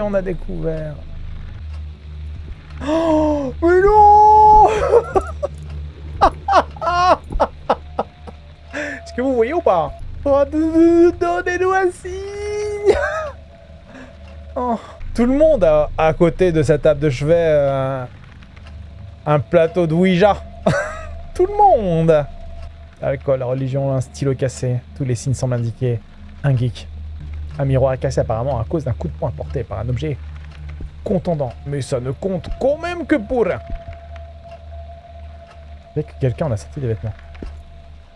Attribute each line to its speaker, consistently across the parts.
Speaker 1: on a découvert. Oh, mais non Est-ce que vous voyez ou pas oh, Donnez-nous un oh, Tout le monde a à côté de sa table de chevet euh, un plateau de Ouija. Tout le monde Alcool, religion, un stylo cassé. Tous les signes semblent indiquer un geek. Un miroir cassé apparemment à cause d'un coup de poing porté par un objet contondant. Mais ça ne compte quand même que pour un. que quelqu'un en a sorti des vêtements.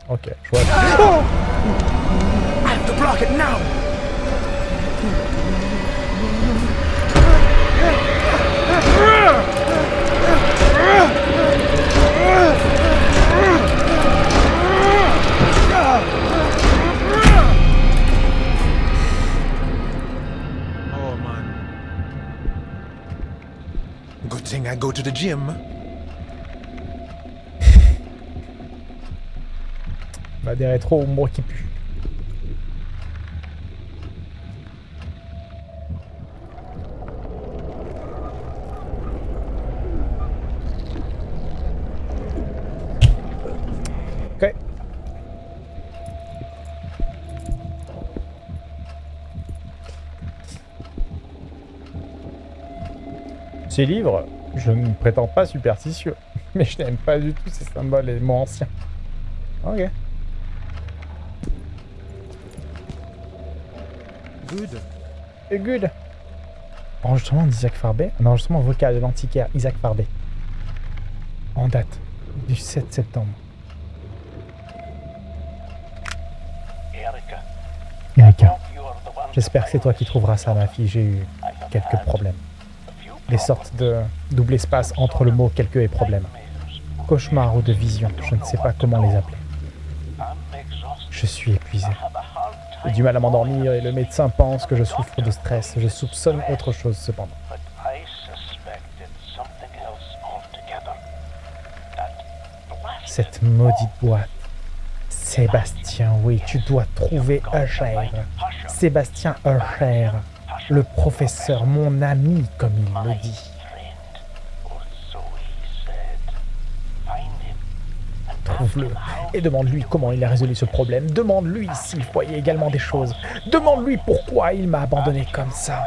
Speaker 1: Ok, je vois. Oh
Speaker 2: I go to the gym.
Speaker 1: bah des rétro moi qui pue. Ces livres je ne prétends pas superstitieux, mais je n'aime pas du tout ces symboles et mots anciens. Ok.
Speaker 2: Good.
Speaker 1: Et good. Enregistrement d'Isaac Farbet. Un enregistrement vocal de l'antiquaire Isaac Farbet. En date du 7 septembre. Erika. J'espère que c'est toi qui trouveras ça, ma fille. J'ai eu quelques problèmes les sortes de double espace entre le mot quelque et problème. Cauchemar ou de vision, je ne sais pas comment les appeler. Je suis épuisé. J'ai du mal à m'endormir et le médecin pense que je souffre de stress. Je soupçonne autre chose cependant. Cette maudite boîte. Sébastien, oui, tu dois trouver Usher. Sébastien Usher le professeur, mon ami, comme il le dit. Trouve-le et demande-lui comment il a résolu ce problème. Demande-lui s'il voyait également des choses. Demande-lui pourquoi il m'a abandonné comme ça.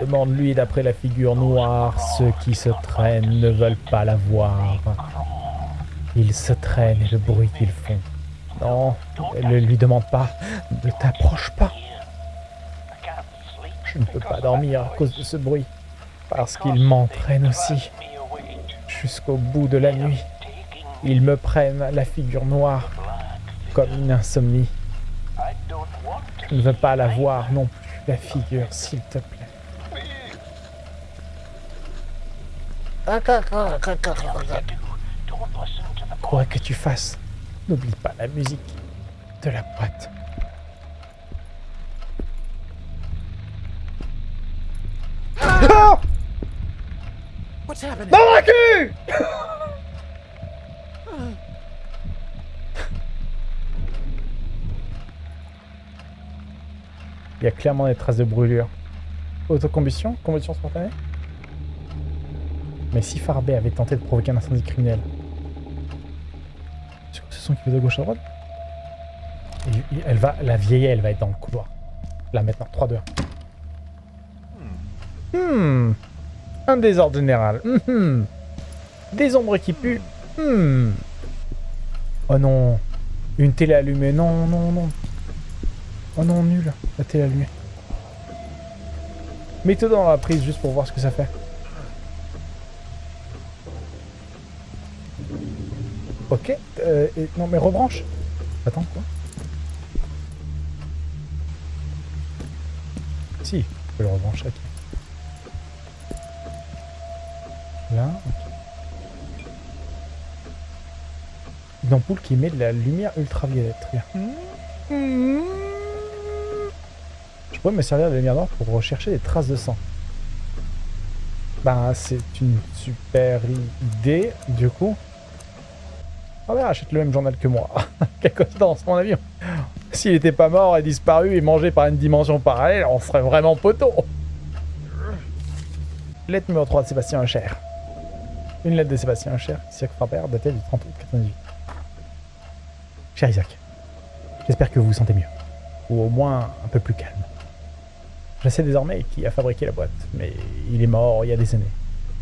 Speaker 1: Demande-lui d'après la figure noire, ceux qui se traînent ne veulent pas la voir. Ils se traînent et le bruit qu'ils font non, ne lui demande pas. Ne t'approche pas. Je ne peux pas dormir à cause de ce bruit. Parce qu'il m'entraîne aussi. Jusqu'au bout de la nuit. Ils me prennent la figure noire. Comme une insomnie. Je ne veux pas la voir non plus, la figure, s'il te plaît. Quoi que tu fasses, N'oublie pas la musique de la boîte. Ah Dans la cul Il y a clairement des traces de brûlure. Autocombustion Combustion spontanée? Mais si Farbet avait tenté de provoquer un incendie criminel, qui fait de gauche à droite. elle va, la vieille, elle va être dans le couloir. Là maintenant, 3, 2, 1. Hmm. Un désordre général. Hmm. Des ombres qui puent. Hmm. Oh non. Une télé allumée. Non, non, non. Oh non, nul. La télé allumée. Mets-toi dans la prise juste pour voir ce que ça fait. Ok. Euh, non, mais rebranche. Attends, quoi Si, je peux le rebrancher. Là, Une ampoule qui met de la lumière ultraviolette. Je pourrais me servir de la lumière noire pour rechercher des traces de sang. Bah, c'est une super idée, du coup. Ah achète le même journal que moi. Quelle coïncidence, mon avion. S'il était pas mort et disparu et mangé par une dimension parallèle, on serait vraiment poteau. Lettre numéro 3 de Sébastien Hucher. Une lettre de Sébastien Hucher, Isaac Frapper, datée du 30 août 98. Cher Isaac, j'espère que vous vous sentez mieux. Ou au moins un peu plus calme. Je sais désormais qui a fabriqué la boîte, mais il est mort il y a des années.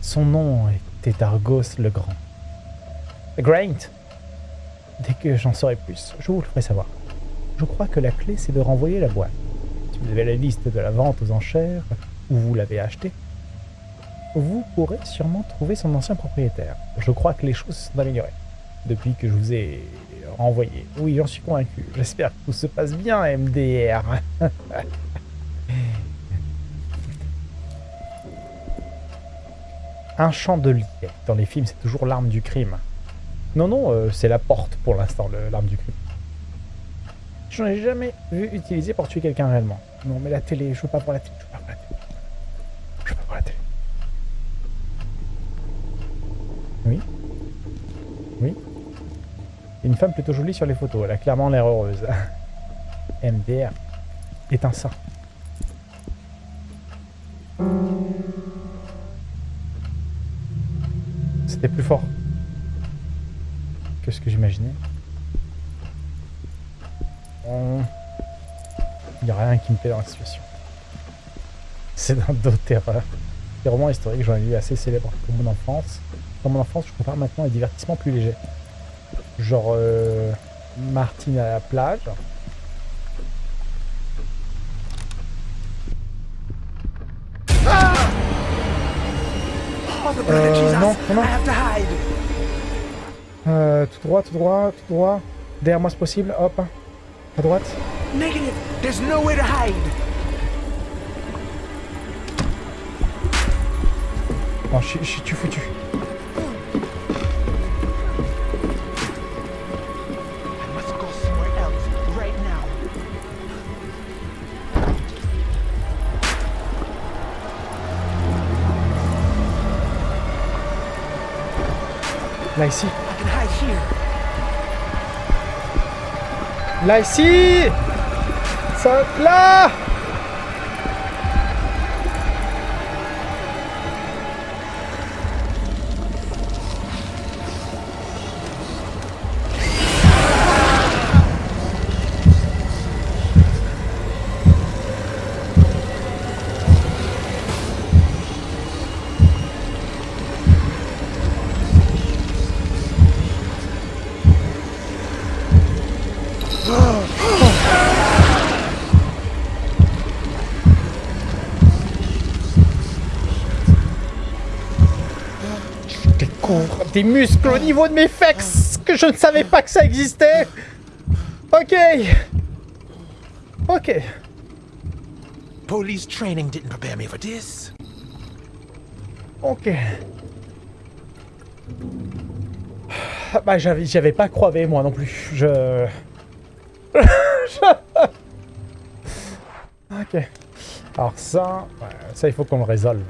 Speaker 1: Son nom était Argos le Grand. Graint Dès que j'en saurai plus, je vous le ferai savoir. Je crois que la clé, c'est de renvoyer la boîte. Si vous avez la liste de la vente aux enchères, ou vous l'avez achetée, vous pourrez sûrement trouver son ancien propriétaire. Je crois que les choses se sont améliorées depuis que je vous ai renvoyé. Oui, j'en suis convaincu. J'espère que tout se passe bien, MDR. Un chandelier. Dans les films, c'est toujours l'arme du crime. Non, non, euh, c'est la porte pour l'instant, l'arme du crime. Je n'en ai jamais vu utiliser pour tuer quelqu'un réellement. Non, mais la télé, je veux pas voir la télé. Je veux pas voir la télé. Je veux pas voir la télé. Oui Oui Une femme plutôt jolie sur les photos. Elle a clairement l'air heureuse. MDR. Éteins ça. C'était plus fort que ce que j'imaginais. Bon. Il n'y a rien qui me plaît dans la situation. C'est d'un dos terreur. Les romans historiques, j'en ai lu assez célèbres pour mon enfance. Dans mon enfance, je compare maintenant des divertissements plus légers. Genre euh, Martine à la plage.
Speaker 2: Oh, the blood
Speaker 1: Euh, non, non, non. Euh, tout droit, tout droit, tout droit. Derrière moi, c'est possible. Hop. À droite.
Speaker 2: Negative. There's no way to hide.
Speaker 1: Je suis- je suis tu foutu.
Speaker 2: I must go somewhere else right now.
Speaker 1: Là, ici.
Speaker 2: I can hide here.
Speaker 1: Là, ici. Ça, là Des muscles au niveau de mes fexes que je ne savais pas que ça existait. Ok. Ok.
Speaker 2: Police training didn't prepare me for this.
Speaker 1: Ok. Ah, Bah j'avais j'avais pas croivé moi non plus. Je... Ok. Alors ça, ça il faut qu'on le résolve.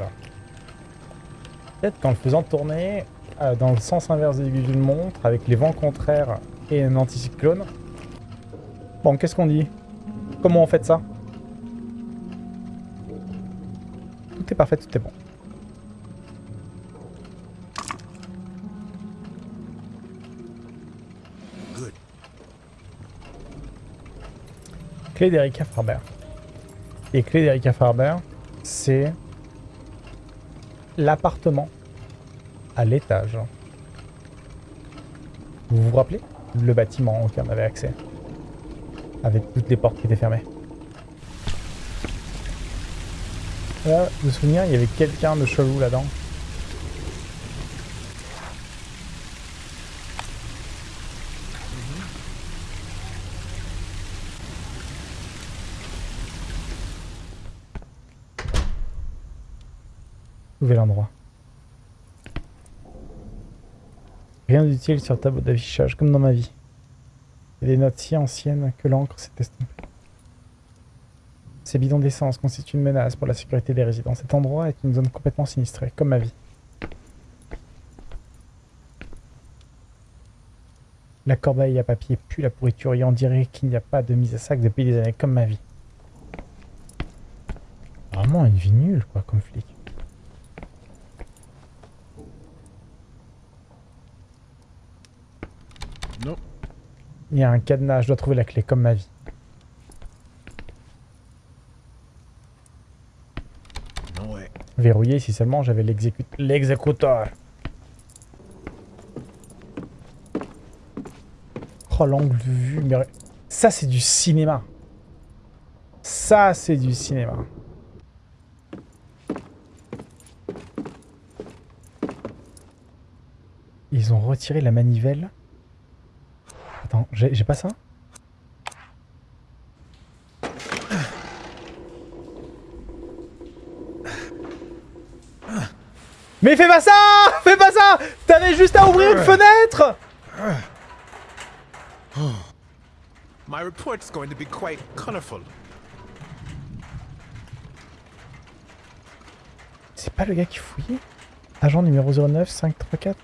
Speaker 1: Peut-être qu'en le faisant tourner dans le sens inverse de l'aiguille d'une montre, avec les vents contraires et un anticyclone. Bon, qu'est-ce qu'on dit? Comment on fait ça? Tout est parfait, tout est bon.
Speaker 2: Good.
Speaker 1: Clé d'Erika Farber. Et clé d'Erika Farber, c'est l'appartement à l'étage. Vous vous rappelez? Le bâtiment auquel on avait accès. Avec toutes les portes qui étaient fermées. Là, de souvenir, il y avait quelqu'un de chelou là-dedans. Nouvel endroit. Rien d'utile sur le tableau d'affichage, comme dans ma vie. A des notes si anciennes que l'encre s'est estompée. Ces bidons d'essence constituent une menace pour la sécurité des résidents. Cet endroit est une zone complètement sinistrée, comme ma vie. La corbeille à papier pue la pourriture et on dirait qu'il n'y a pas de mise à sac depuis des années comme ma vie. Vraiment une vie nulle, quoi, comme flic.
Speaker 2: Non.
Speaker 1: Il y a un cadenas, je dois trouver la clé, comme ma vie.
Speaker 2: Way.
Speaker 1: Verrouillé si seulement j'avais l'exécu- l'exécuteur. Oh, l'angle de vue. mais- Ça, c'est du cinéma. Ça, c'est du cinéma. Ils ont retiré la manivelle. J'ai pas ça Mais fais pas ça Fais pas ça T'avais juste à ouvrir une fenêtre
Speaker 2: My report's going to be quite colorful.
Speaker 1: C'est pas le gars qui fouillait? Agent numéro 09 534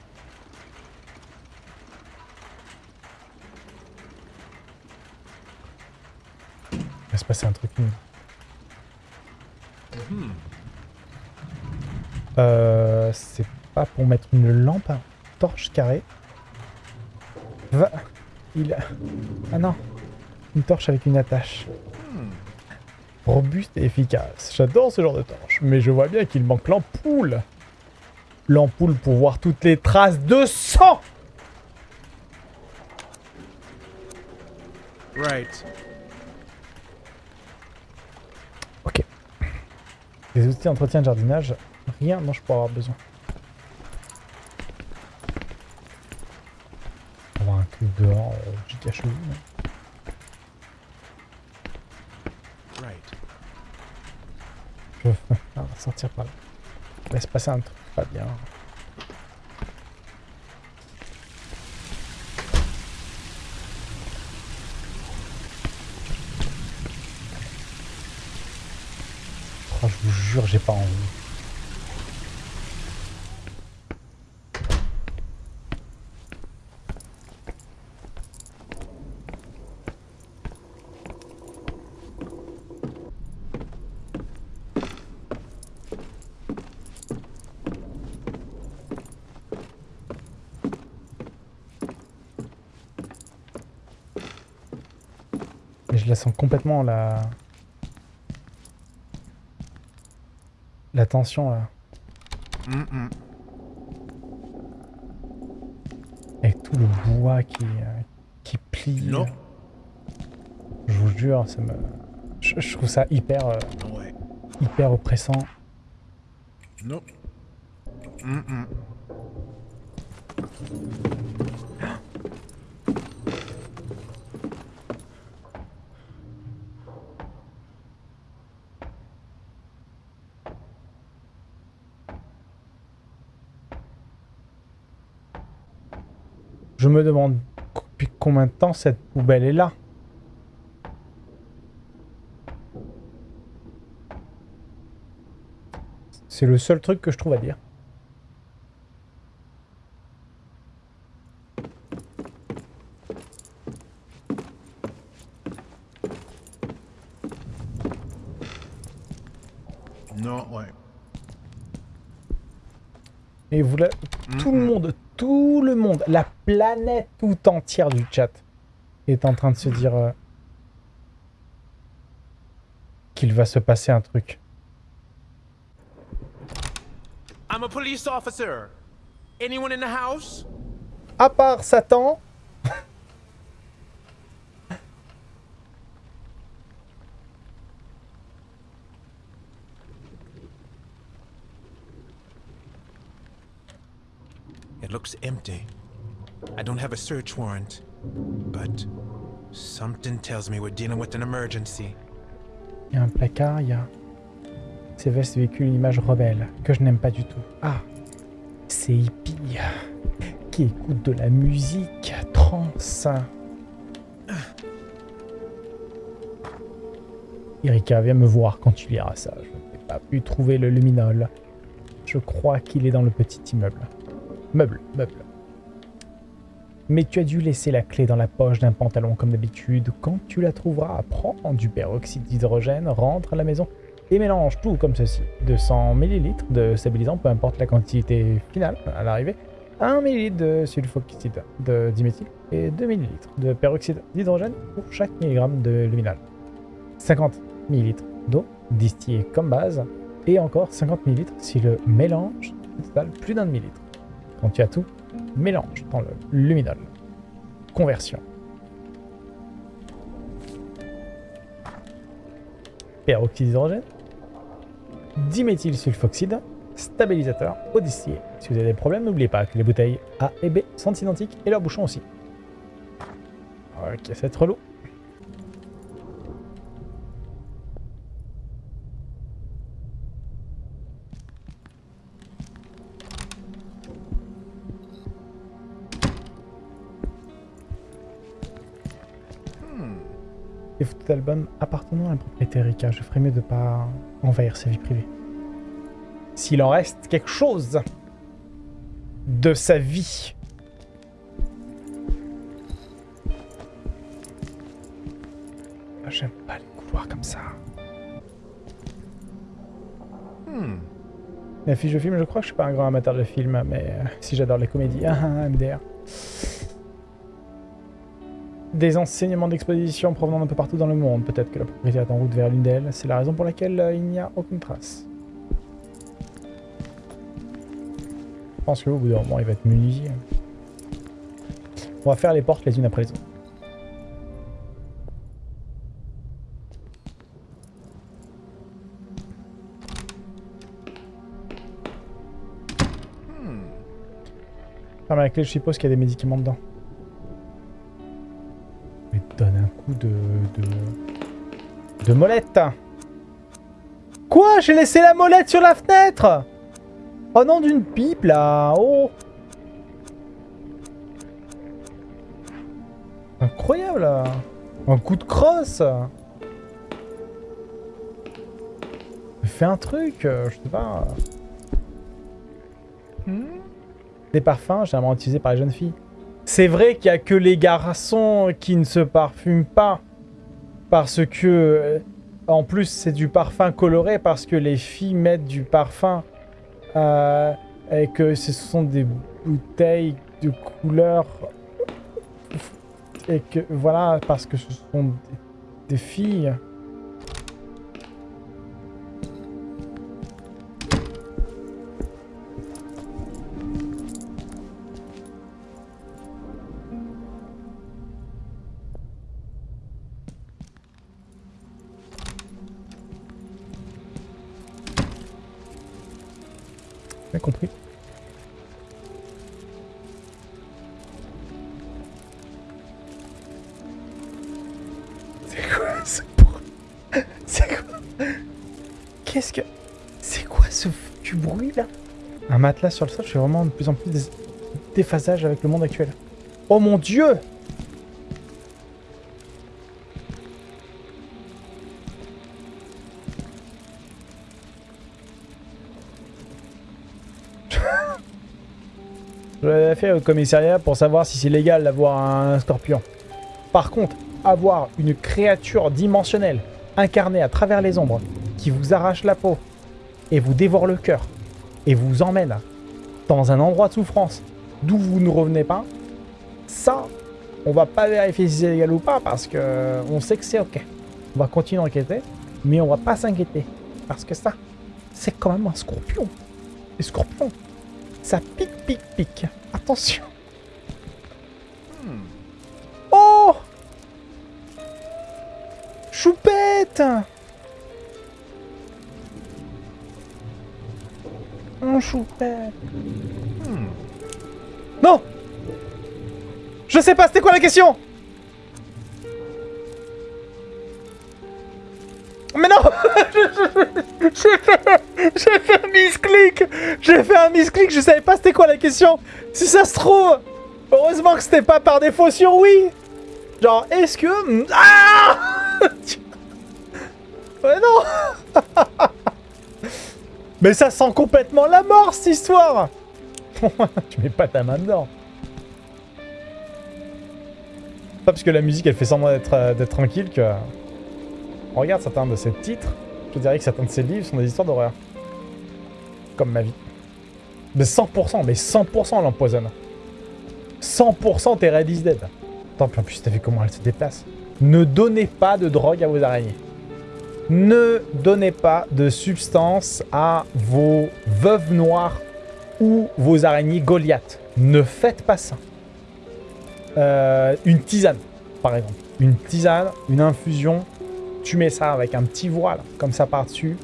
Speaker 1: passer un truc nul. Euh, c'est pas pour mettre une lampe, un torche carrée. Va. Il a. Ah non. Une torche avec une attache. Robuste et efficace. J'adore ce genre de torche, mais je vois bien qu'il manque l'ampoule. L'ampoule pour voir toutes les traces de sang
Speaker 2: Right.
Speaker 1: Des outils d'entretien de jardinage, rien dont je pourrais avoir besoin. Avoir un truc dehors, euh, giga.
Speaker 2: Right.
Speaker 1: Je ah, on va sortir par là. Il va se passer un truc pas bien. Oh, je vous jure, j'ai pas envie. Je la sens complètement la... La tension là. Avec tout le bois qui, euh, qui plie.
Speaker 2: Non.
Speaker 1: Je vous jure, ça me... Je, je trouve ça hyper, euh, hyper oppressant.
Speaker 2: Mm-mm.
Speaker 1: Me demande depuis combien de temps cette poubelle est là? C'est le seul truc que je trouve à dire.
Speaker 2: No way.
Speaker 1: Et vous la- tout le monde, tout le monde, la planète tout entière du chat est en train de se dire euh, qu'il va se passer un truc.
Speaker 2: I'm a police officer. Anyone in the house?
Speaker 1: À part Satan,
Speaker 2: It looks empty. I don't have a search warrant, but something tells me we're dealing with an emergency.
Speaker 1: il y a un placard, il y a ces vestes véhiculent image rebelle que je n'aime pas du tout. Ah, c'est hippie qui écoute de la musique trans. Erika, viens me voir quand tu liras ça. Je n'ai pas pu trouver le luminol. Je crois qu'il est dans le petit immeuble. Meuble, meuble. Mais tu as dû laisser la clé dans la poche d'un pantalon comme d'habitude. Quand tu la trouveras, prends du peroxyde d'hydrogène, rentre à la maison et mélange tout comme ceci. 200 ml de stabilisant, peu importe la quantité finale à l'arrivée. 1 ml de sulfoxyde de diméthyl et 2 ml de peroxyde d'hydrogène pour chaque milligramme de luminal. 50 ml d'eau distillée comme base et encore 50 ml si le mélange total plus d'un millilitre. Quand tu as tout, mélange dans le luminol. Conversion. Peroxyde d'hydrogène. Diméthylsulfoxyde. Stabilisateur eau distillée. Si vous avez des problèmes, n'oubliez pas que les bouteilles A et B sont identiques et leurs bouchons aussi. Ok, c'est relou. Des appartenant à un propriétaire Rika. Je ferais mieux de pas envahir sa vie privée. S'il en reste quelque chose de sa vie. J'aime pas les couloirs comme ça.
Speaker 2: Hmm.
Speaker 1: La fiche de film, je crois que je suis pas un grand amateur de films, mais euh, si j'adore les comédies, ah, MDR. Des enseignements d'exposition provenant d'un peu partout dans le monde. Peut-être que la propriété est en route vers l'une d'elles. C'est la raison pour laquelle euh, il n'y a aucune trace. Je pense qu'au bout d'un moment, il va être muni. On va faire les portes les unes après les autres. Ferme la clé, je suppose qu'il y a des médicaments dedans. De... molette Quoi? J'ai laissé la molette sur la fenêtre? Oh non, d'une pipe, là. Oh. Incroyable. Un coup de crosse. Fais un truc, euh, je sais pas...
Speaker 2: Hmm?
Speaker 1: Des parfums généralement utilisés par les jeunes filles. C'est vrai qu'il y a que les garçons qui ne se parfument pas. Parce que... euh, En plus, c'est du parfum coloré parce que les filles mettent du parfum euh, et que ce sont des bouteilles de couleur et que voilà parce que ce sont des filles. Sur le sol, je suis vraiment de plus en plus dés- déphasage avec le monde actuel. Oh mon dieu Je l'avais fait au commissariat pour savoir si c'est légal d'avoir un scorpion. Par contre, avoir une créature dimensionnelle incarnée à travers les ombres qui vous arrache la peau et vous dévore le cœur et vous emmène dans un endroit de souffrance d'où vous ne revenez pas, ça, on va pas vérifier si c'est légal ou pas parce que on sait que c'est ok. On va continuer d'enquêter, mais on va pas s'inquiéter parce que ça, c'est quand même un scorpion. Les scorpions, ça pique, pique, pique. Attention. Oh Choupette Choupette. Non. Je sais pas, c'était quoi la question? Mais non. J'ai fait, un misclick. J'ai fait un misclick, je savais pas c'était quoi la question. Si ça se trouve Heureusement que c'était pas par défaut sur oui Genre, est-ce que... Ah Ouais, non Mais ça sent complètement la mort, cette histoire Tu mets pas ta main dedans. Pas parce que la musique, elle fait semblant d'être euh, tranquille que... On regarde certains de ces titres, je dirais que certains de ces livres sont des histoires d'horreur. Comme ma vie. Mais 100%, mais 100% l'empoisonne. 100% t'es Red is dead. Attends, puis en plus, t'as vu comment elle se déplace. Ne donnez pas de drogue à vos araignées. Ne donnez pas de substance à vos veuves noires ou vos araignées Goliath. Ne faites pas ça. Euh, une tisane, par exemple. Une tisane, une infusion. Tu mets ça avec un petit voile, comme ça par-dessus.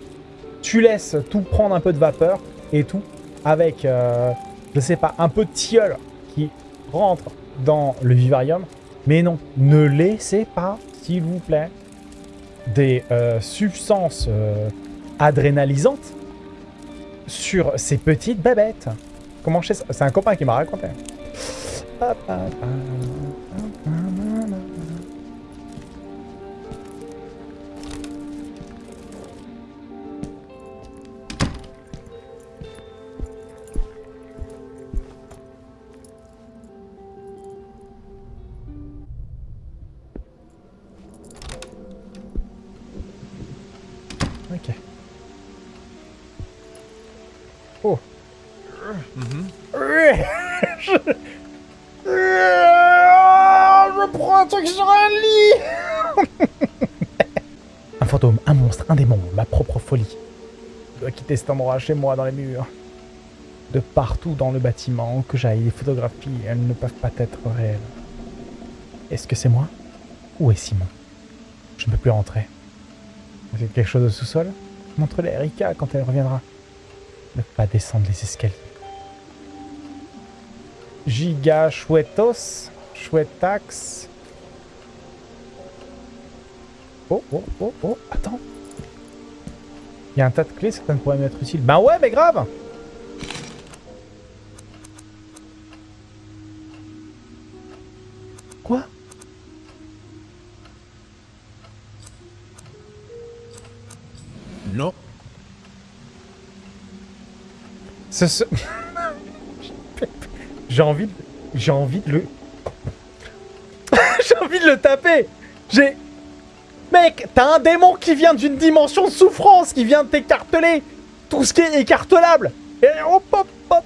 Speaker 1: Tu laisses tout prendre un peu de vapeur et tout. Avec, euh, je sais pas, un peu de tilleul qui rentre dans le vivarium. Mais non, ne laissez pas, s'il vous plaît, des euh, substances euh, adrénalisantes sur ces petites babettes. Comment je sais ça? C'est un copain qui m'a raconté. Ok. Cet endroit chez moi dans les murs. De partout dans le bâtiment, que j'aille les photographies, elles ne peuvent pas être réelles. Est-ce que c'est moi Où est Simon? Je ne peux plus rentrer. C'est quelque chose au sous-sol? Montre-les à Erika quand elle reviendra. Ne pas descendre les escaliers. Giga chouettos, chouettax. Oh, oh, oh, oh, attends. Il y a un tas de clés, certaines pourraient m'être utiles. Ben ouais, mais grave Quoi?
Speaker 2: No.
Speaker 1: Ce, ce- J'ai envie de... J'ai envie de le... J'ai envie de le taper J'ai... Mec, t'as un démon qui vient d'une dimension de souffrance, qui vient de t'écarteler tout ce qui est écartelable Et hop, hop, hop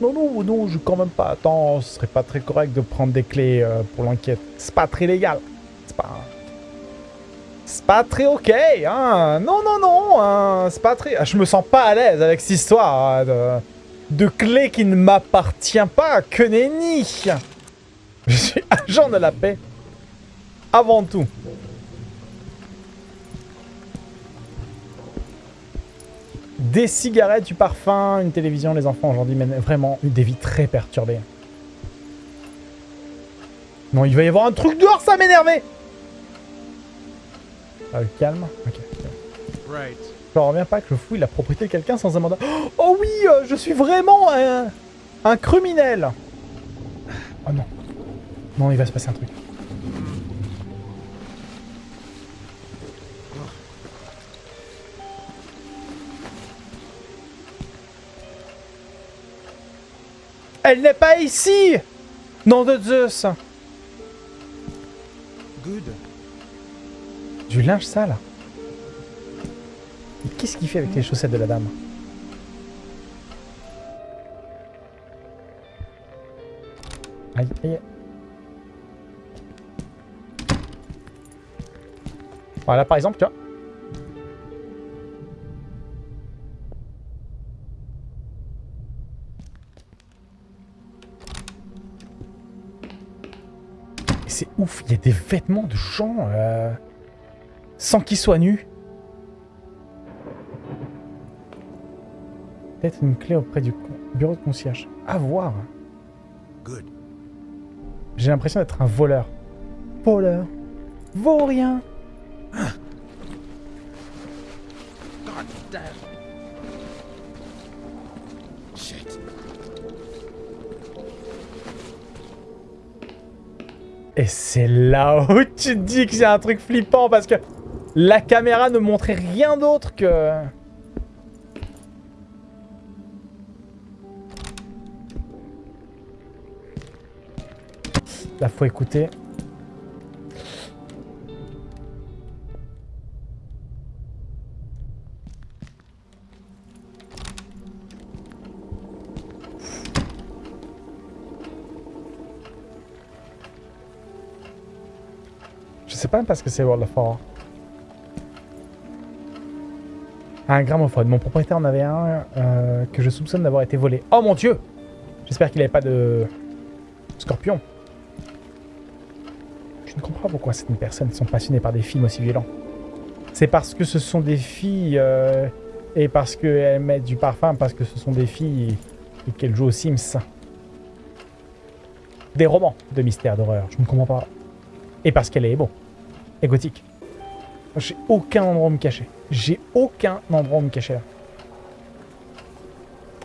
Speaker 1: Non, non, non, je quand même pas... Attends, ce serait pas très correct de prendre des clés euh, pour l'enquête. C'est pas très légal. C'est pas... C'est pas très ok, hein. Non, non, non, hein. c'est pas très... Je me sens pas à l'aise avec cette histoire hein, de, de qui ne m'appartient pas, que nenni Je suis agent de la paix. Avant tout. Des cigarettes, du parfum, une télévision, les enfants aujourd'hui mènent vraiment des vies très perturbées. Non, il va y avoir un truc dehors, ça m'énervait ah, calme Ok.
Speaker 2: Right.
Speaker 1: Je ne reviens pas que je fouille la propriété de quelqu'un sans un mandat. Oh oui, euh, je suis vraiment un, un criminel. Oh non. Non, il va se passer un truc. Elle n'est pas ici Nom de Zeus
Speaker 2: Good.
Speaker 1: Du linge sale. Mais qu'est-ce qu'il fait avec les chaussettes de la dame? Aïe, aïe. Voilà, par exemple, tu vois. C'est ouf, il y a des vêtements de gens euh, sans qu'ils soient nus. Peut-être une clé auprès du bureau de concierge. À voir. J'ai l'impression d'être un voleur. Voleur. Vaurien.
Speaker 2: God
Speaker 1: Et c'est là où tu te dis que c'est un truc flippant parce que la caméra ne montrait rien d'autre que... Là, faut écouter. Parce que c'est World of War. Un gramophone. Mon propriétaire en avait un euh, que je soupçonne d'avoir été volé. Oh mon dieu J'espère qu'il n'avait pas de scorpion. Je ne comprends pas pourquoi certaines personnes sont passionnées par des films aussi violents. C'est parce que ce sont des filles euh, et parce qu'elles mettent du parfum, parce que ce sont des filles et qu'elles jouent aux Sims. Des romans de mystère, d'horreur. Je ne comprends pas. Et parce qu'elle est beau. Et gothique. J'ai aucun endroit où me cacher. J'ai aucun endroit où me cacher là.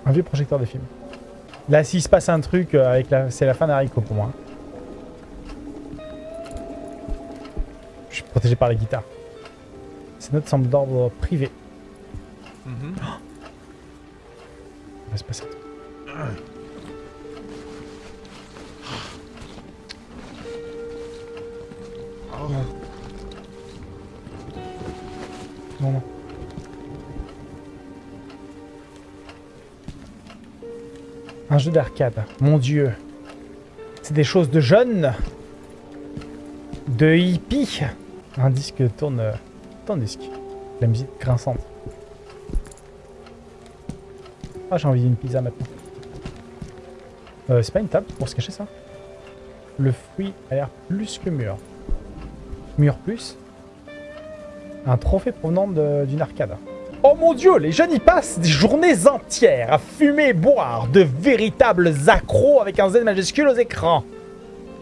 Speaker 1: Un vieux projecteur de film. Là, s'il se passe un truc, euh, avec la... c'est la fin d'Hariko pour moi. Je suis protégé par les guitares. C'est notre semble d'ordre privé. Jeu d'arcade. Mon dieu. C'est des choses de jeunes. De hippie. Un disque tourne... Tourne disque. La musique grinçante. Ah, j'ai envie d'une pizza maintenant. Euh, c'est pas une table pour se cacher ça? Le fruit a l'air plus que mûr. Mûr plus? Un trophée provenant d'une arcade. Oh mon dieu, les jeunes y passent des journées entières à fumer et boire, de véritables accros avec un Z majuscule aux écrans.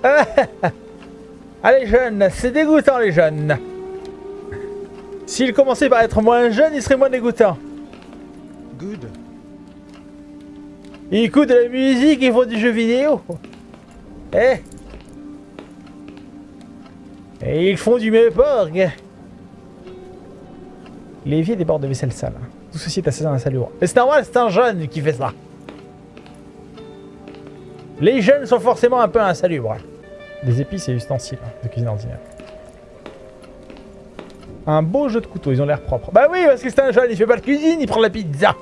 Speaker 1: Allez jeunes, c'est dégoûtant les jeunes. S'ils commençaient par être moins jeunes, ils seraient moins dégoûtants.
Speaker 2: Good.
Speaker 1: Ils écoutent de la musique et font du jeu vidéo. Eh Et ils font du méporg. L'évier déborde de vaisselle sale. Tout ceci est assez insalubre. Et c'est normal, c'est un jeune qui fait ça. Les jeunes sont forcément un peu insalubres. Des épices et ustensiles de cuisine ordinaire. Un beau jeu de couteau, ils ont l'air propres. Bah oui, parce que c'est un jeune, il fait pas de cuisine, il prend la pizza.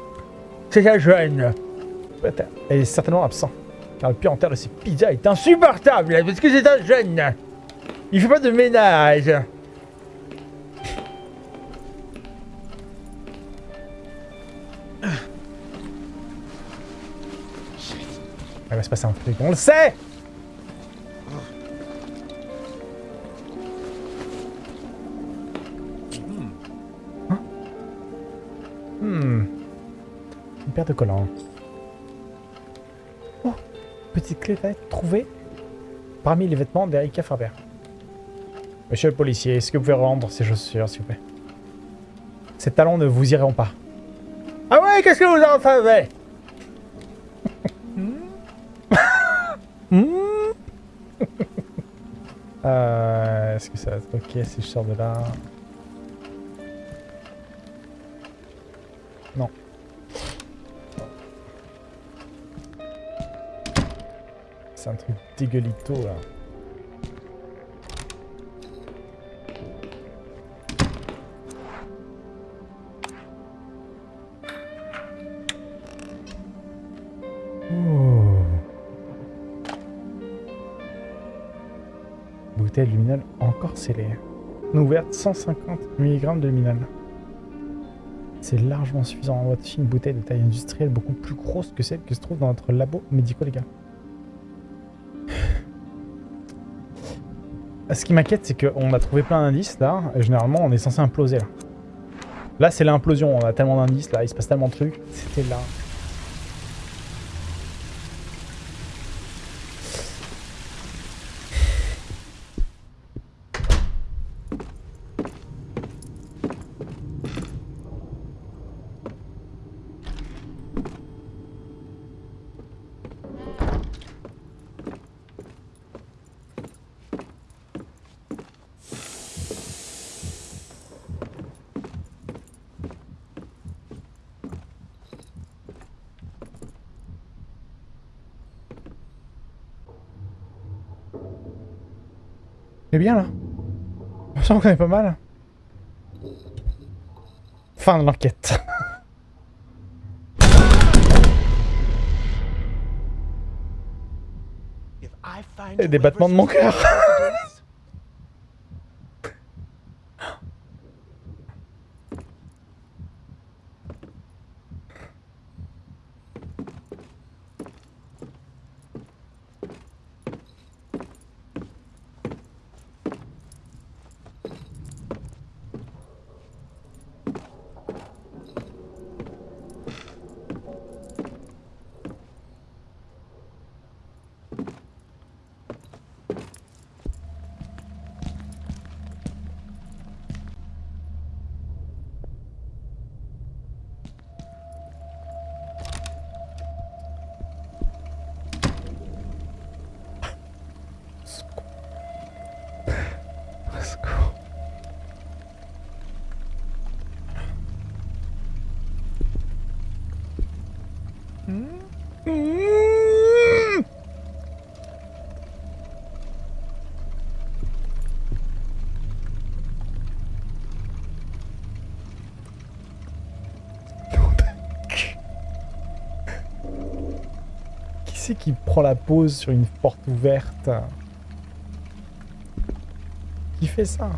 Speaker 1: C'est un jeune. Elle est certainement absent. Car le pied de ces pizzas est insupportable, parce que c'est un jeune. Il fait pas de ménage. Il va se passer un truc, on le sait Hein Hmm. Une paire de collants. Oh Petite clé trouvée parmi les vêtements d'Erika Faber. Monsieur le policier, est-ce que vous pouvez rendre ces chaussures, s'il vous plaît? Ces talons ne vous iront pas. Ah ouais, qu'est-ce que vous en savez euh, Est-ce que ça va être ok si je sors de là? Non. C'est un truc dégueulito là. Oh. Bouteille luminale encore scellée. Ouverte 150 mg de luminal. C'est largement suffisant. On voici une bouteille de taille industrielle beaucoup plus grosse que celle qui se trouve dans notre labo médico, les gars. Ce qui m'inquiète, c'est qu'on a trouvé plein d'indices là. Et généralement, on est censé imploser là. Là, c'est l'implosion. On a tellement d'indices là. Il se passe tellement de trucs. C'était là. Bien là. On sent qu'on est pas mal. Fin de l'enquête. Et des battements de mon cœur. qui prend la pause sur une porte ouverte Qui fait ça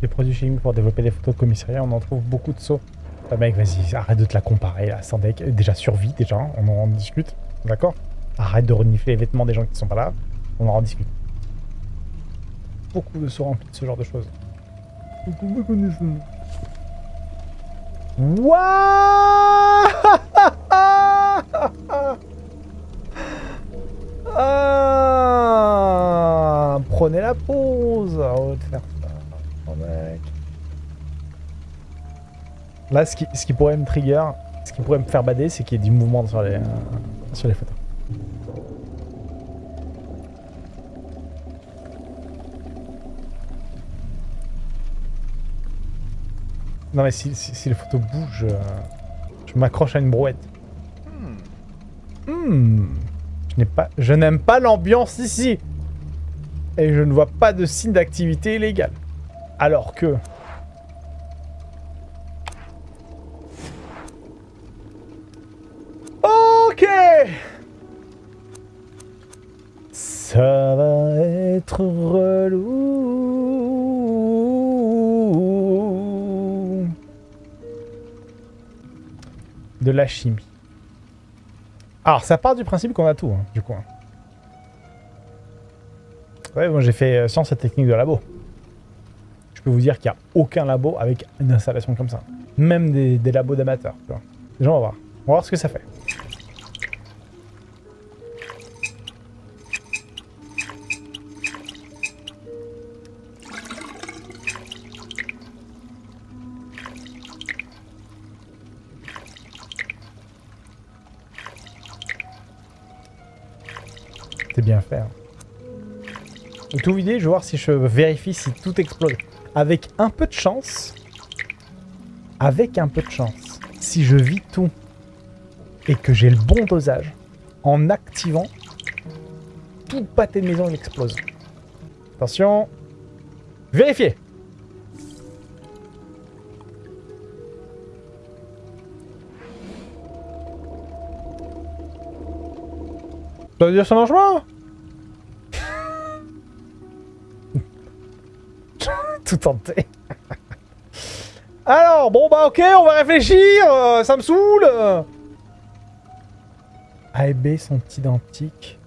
Speaker 1: Des produits chimiques pour développer des photos de commissariat, on en trouve beaucoup de sauts. Ah mec, vas-y, arrête de te la comparer là, Sandek. Déjà survie, déjà, on en discute, d'accord? Arrête de renifler les vêtements des gens qui sont pas là, on en discute. Beaucoup de sauts remplis de ce genre de choses. Wouah ah Prenez la pause de faire ça. Oh mec. Là, ce qui, ce qui pourrait me trigger, ce qui pourrait me faire bader, c'est qu'il y ait du mouvement sur les, euh, sur les photos. Non mais si, si, si les photos bougent, euh, je m'accroche à une brouette. Hmm. Je n'ai pas, je n'aime pas l'ambiance ici. Et je ne vois pas de signe d'activité illégale. Alors que... la chimie. Alors, ça part du principe qu'on a tout, hein, du coup. hein. Ouais, j'ai fait euh, sciences et techniques de labo. Je peux vous dire qu'il n'y a aucun labo avec une installation comme ça. Même des, labos d'amateurs. Déjà, on va voir. On va voir ce que ça fait. Je vais voir si je vérifie si tout explose. Avec un peu de chance, avec un peu de chance, si je vis tout et que j'ai le bon dosage, en activant, tout pâté de maison il explose. Attention. Vérifiez. Ça veut dire ça marche pas? Tout tenté. Alors, bon bah ok, on va réfléchir, euh, ça me saoule A et B sont identiques.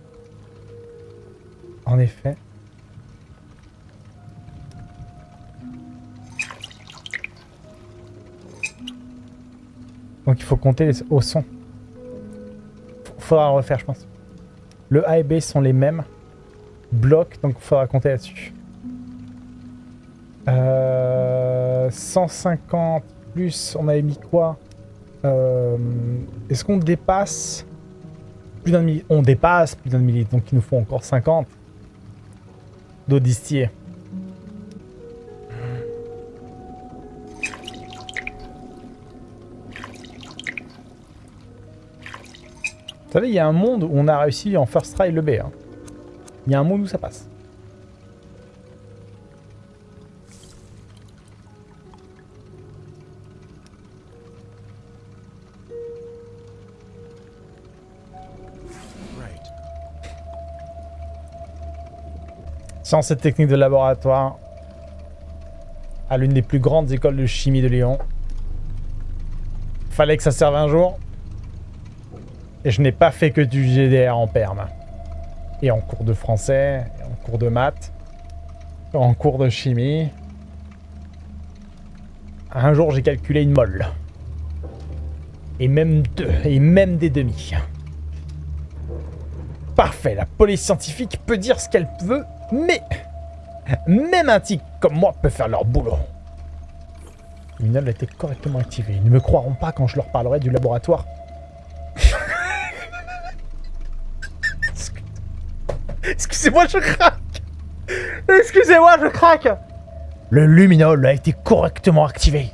Speaker 1: En effet. Donc il faut compter les- au son. Faudra le refaire, je pense. Le A et B sont les mêmes blocs, donc il faudra compter là-dessus. Euh, 150 plus, on avait mis quoi? Euh, Est-ce qu'on dépasse? Plus d'un On dépasse plus d'un millilitre, donc il nous faut encore 50 d'eau. Vous savez, il y a un monde où on a réussi en first try le B. hein. Il y a un monde où ça passe. Sciences et techniques de laboratoire à l'une des plus grandes écoles de chimie de Lyon. Fallait que ça serve un jour. Et je n'ai pas fait que du GDR en perme. Et en cours de français, et en cours de maths, en cours de chimie. Un jour, j'ai calculé une molle. Et même deux, et même des demi. Parfait, la police scientifique peut dire ce qu'elle veut, mais même un tic comme moi peut faire leur boulot. Le minol a été correctement activé. Ils ne me croiront pas quand je leur parlerai du laboratoire. Excusez-moi, je craque Excusez-moi, je craque Le luminol a été correctement activé.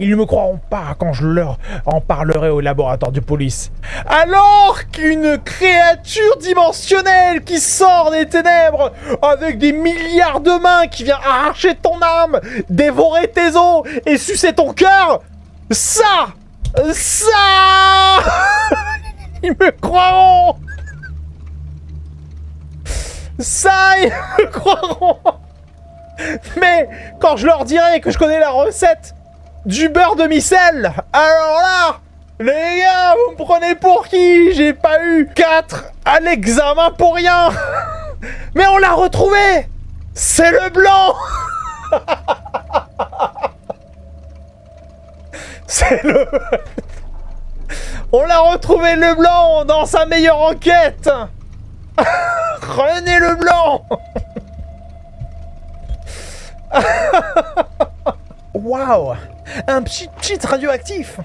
Speaker 1: Ils ne me croiront pas quand je leur en parlerai au laboratoire de police. Alors qu'une créature dimensionnelle qui sort des ténèbres avec des milliards de mains qui vient arracher ton âme, dévorer tes os et sucer ton cœur, ça, ça, ils me croiront. Ça, ils me croiront. Mais quand je leur dirai que je connais la recette du beurre de micelle, alors là, les gars, vous me prenez pour qui? J'ai pas eu 4 à l'examen pour rien. Mais on l'a retrouvé. C'est le blanc. C'est le... On l'a retrouvé le blanc dans sa meilleure enquête. René le blanc Waouh Un petit cheat radioactif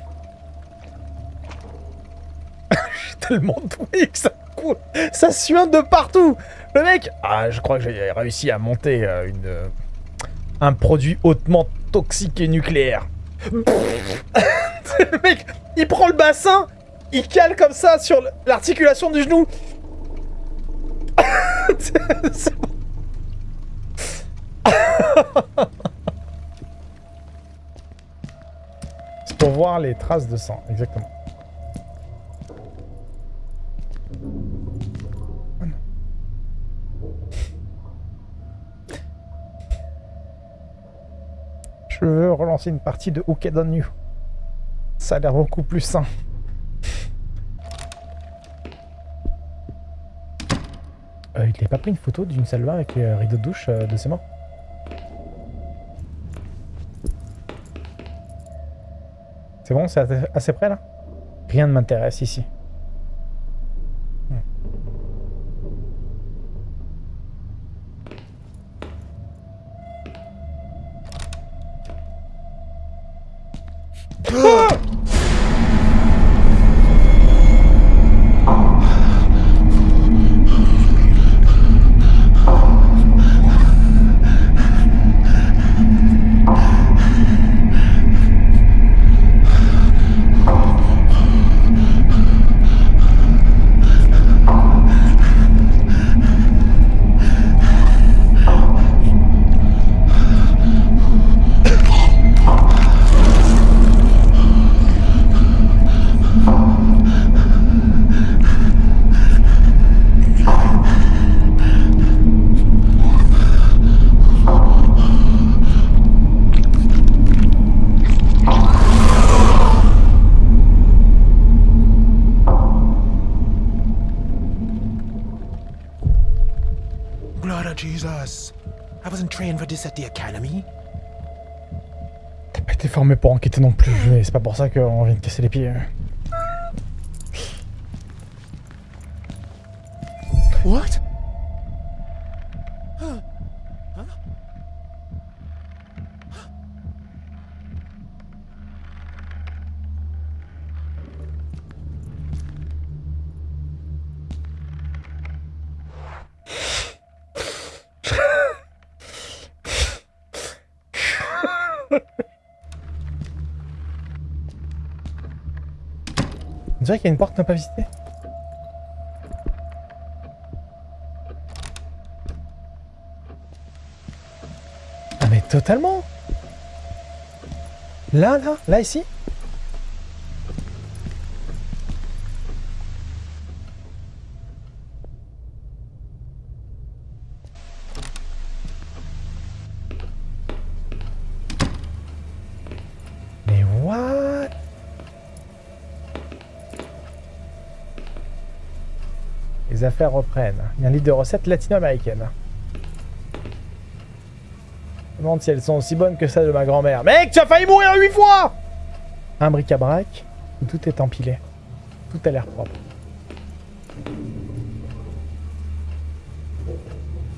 Speaker 1: J'ai tellement doué que ça coule Ça suinte de partout Le mec Ah, je crois que j'ai réussi à monter euh, une... euh, un produit hautement toxique et nucléaire. le mec, il prend le bassin, il cale comme ça sur l'articulation du genou. pour voir les traces de sang, exactement. Je veux relancer une partie de Hooked on You. Ça a l'air beaucoup plus sain. Euh, il n'avait pas pris une photo d'une salle avec les rideaux de douche euh, de ses morts C'est bon, c'est assez- près là? Rien ne m'intéresse ici.
Speaker 2: Blood
Speaker 1: T'as pas été formé pour enquêter non plus, mais c'est pas pour ça qu'on vient de casser les pieds.
Speaker 2: What?
Speaker 1: Dirait qu'il y a une porte n'a pas visitée. Ah mais totalement Là, là, là, ici Mais what Les affaires reprennent. Il y a un livre de recettes latino-américaines. Je me demande si elles sont aussi bonnes que celles de ma grand-mère. Mec, tu as failli mourir huit fois Un bric-à-brac où tout est empilé. Tout a l'air propre.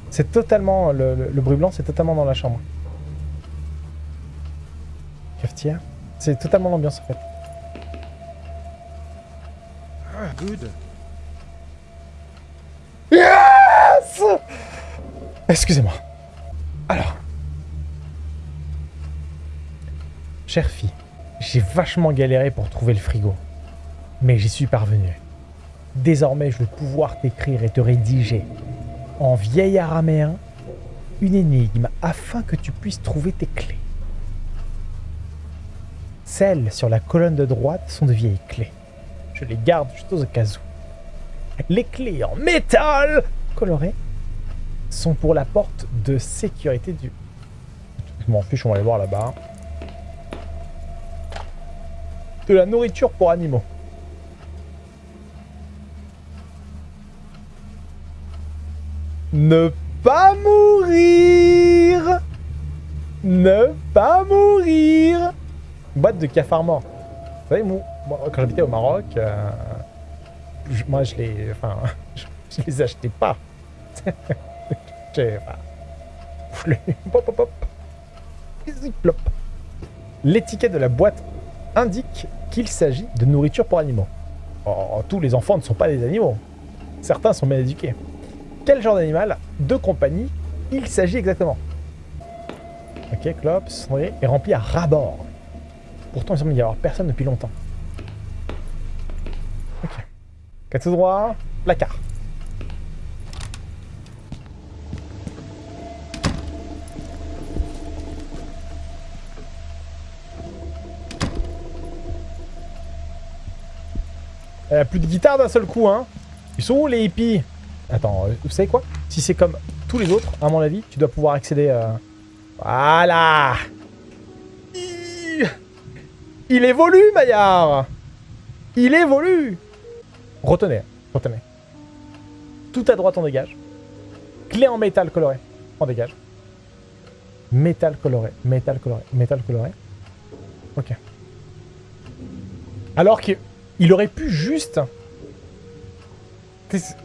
Speaker 1: C'est totalement... Le, le- le bruit blanc, c'est totalement dans la chambre. Cafetière. C'est totalement l'ambiance en fait.
Speaker 2: Ah, good.
Speaker 1: Excusez-moi. Alors. Chère fille, J'ai vachement galéré pour trouver le frigo. Mais j'y suis parvenu. Désormais, je vais pouvoir t'écrire et te rédiger en vieil araméen une énigme afin que tu puisses trouver tes clés. Celles sur la colonne de droite sont de vieilles clés. Je les garde juste au cas où. Les clés en métal coloré sont pour la porte de sécurité du... Je m'en fiche, on va aller voir là-bas. De la nourriture pour animaux. Ne pas mourir Ne pas mourir Boîte de cafard mort. Vous savez, moi, quand j'habitais au Maroc, euh, moi je les... Enfin, je les achetais pas. L'étiquette de la boîte indique qu'il s'agit de nourriture pour animaux. Oh, tous les enfants ne sont pas des animaux. Certains sont bien éduqués. Quel genre d'animal de compagnie il s'agit exactement? Ok, Clops est rempli à ras-bord. Pourtant, il semble y avoir personne depuis longtemps. Ok. Quatre droit, placard. Elle a plus de guitare d'un seul coup, hein. Ils sont où les hippies? Attends, euh, vous savez quoi? Si c'est comme tous les autres, à mon avis, tu dois pouvoir accéder... euh, Voilà Il- évolue, Maillard Il évolue Retenez, retenez. Tout à droite, on dégage. Clé en métal coloré, on dégage. Métal coloré, métal coloré, métal coloré. Ok. Alors qu'il aurait pu juste...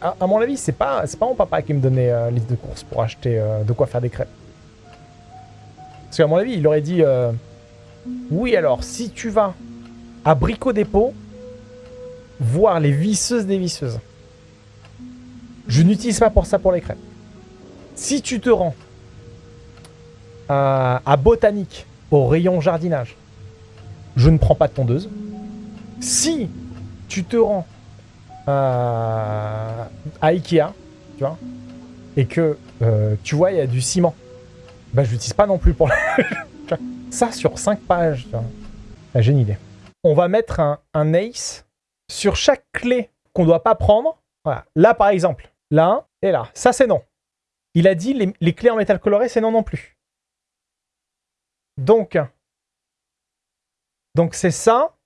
Speaker 1: À, mon avis, c'est pas, pas mon papa qui me donnait euh, liste de courses pour acheter euh, de quoi faire des crêpes. Parce qu'à mon avis, il aurait dit euh, Oui, alors, si tu vas à Brico Dépôt, voir les visseuses des visseuses. Je n'utilise pas pour ça pour les crêpes. Si tu te rends à Botanique, au rayon jardinage, je ne prends pas de tondeuse. Si tu te rends à, à Ikea, tu vois, et que euh, tu vois, il y a du ciment, bah je l'utilise pas non plus pour ça sur 5 pages. J'ai une idée. On va mettre un, un ace sur chaque clé qu'on doit pas prendre. Voilà. Là, par exemple, là et là. Ça, c'est non. Il a dit les, les clés en métal coloré, c'est non non plus. Donc, donc c'est ça,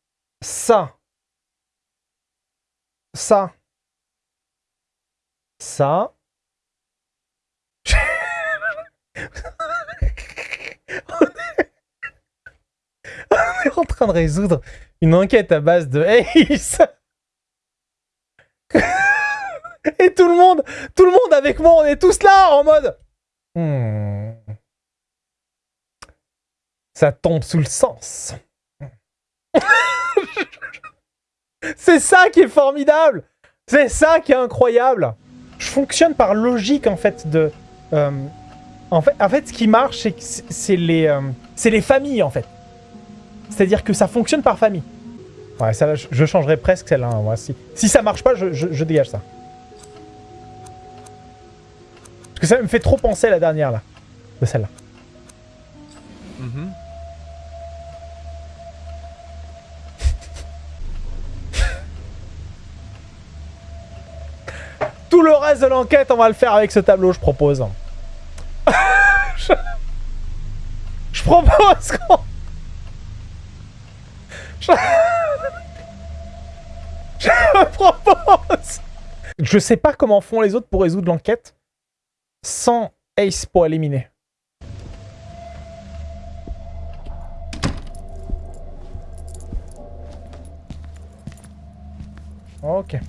Speaker 1: ça, ça, ça. On est en train de résoudre une enquête à base de Ace. Et tout le monde, tout le monde avec moi, on est tous là en mode. Hmm. Ça tombe sous le sens. C'est ça qui est formidable. C'est ça qui est incroyable. Je fonctionne par logique en fait de. euh, en fait, ce qui marche, c'est les, euh, les familles en fait. C'est-à-dire que ça fonctionne par famille. Ouais, ça, je, je changerais presque celle-là. hein, moi. Si, si ça marche pas, je dégage ça. Parce que ça me fait trop penser à la dernière là, de celle-là.
Speaker 2: Mm-hmm.
Speaker 1: Tout le reste de l'enquête, on va le faire avec ce tableau, je propose. je... propose qu'on... Je... je propose... Je sais pas comment font les autres pour résoudre l'enquête sans Ace pour éliminer. Ok.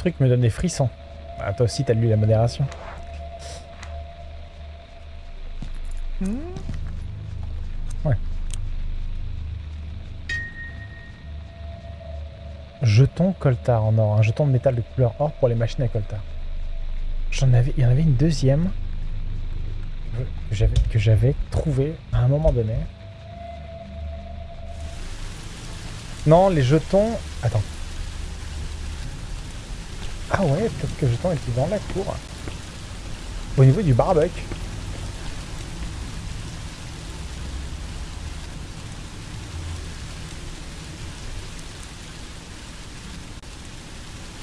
Speaker 1: truc me donne des frissons. Ah, toi aussi, t'as lu la modération. Hmm. Ouais. Jeton coltar en or. Un jeton de métal de couleur or pour les machines à coltar. J'en avais, il y en avait une deuxième que j'avais trouvé à un moment donné. Non, les jetons... Attends. Ah ouais, peut-être que jeton était dans la cour. Au niveau du barbecue.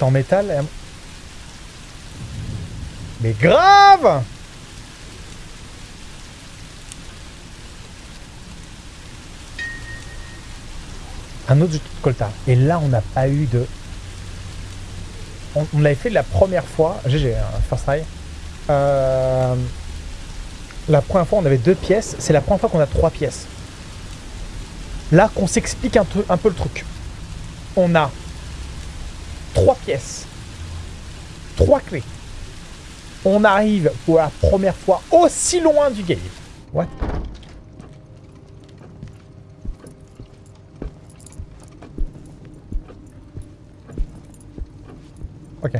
Speaker 1: en métal. Mais grave Un autre jeton de coltard. Et là, on n'a pas eu de... On, on l'avait fait la première fois. GG, hein, first try. Euh, La première fois, on avait deux pièces. C'est la première fois qu'on a trois pièces. Là, qu'on s'explique un peu le truc. On a trois pièces, trois clés. On arrive pour la première fois aussi loin du game. What Ok.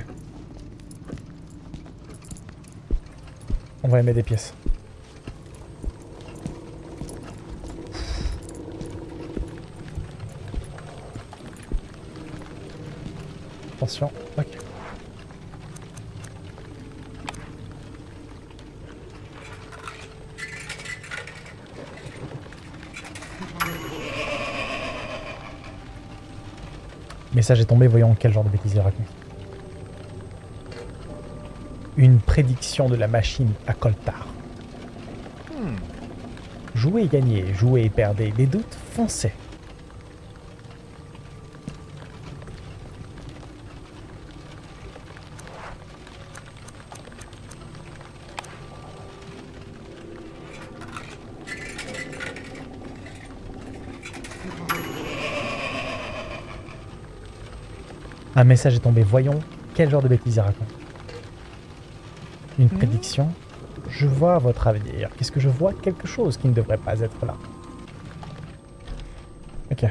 Speaker 1: Y mettre des pièces. Attention. Ok. Message est tombé, voyons quel genre de bêtises il raconte. Prédiction de la machine à Coltar. Jouez et gagnez, jouez et perdez. Des doutes, foncez. Un message est tombé. Voyons quel genre de bêtises il raconte. Une prédiction. Je vois votre avenir. Qu'est-ce que je vois Quelque chose qui ne devrait pas être là? Ok.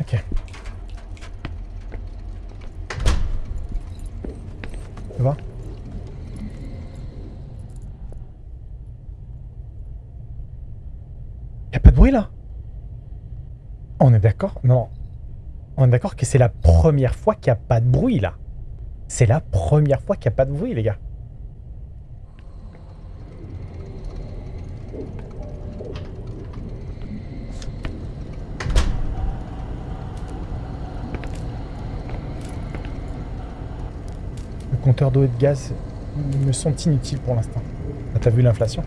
Speaker 1: Ok. Ça va Y a pas de bruit là On est d'accord Non. On est d'accord que c'est la première fois qu'il n'y a pas de bruit là. C'est la première fois qu'il n'y a pas de bruit les gars. Le compteur d'eau et de gaz me sont inutiles pour l'instant. Ah, T'as vu l'inflation?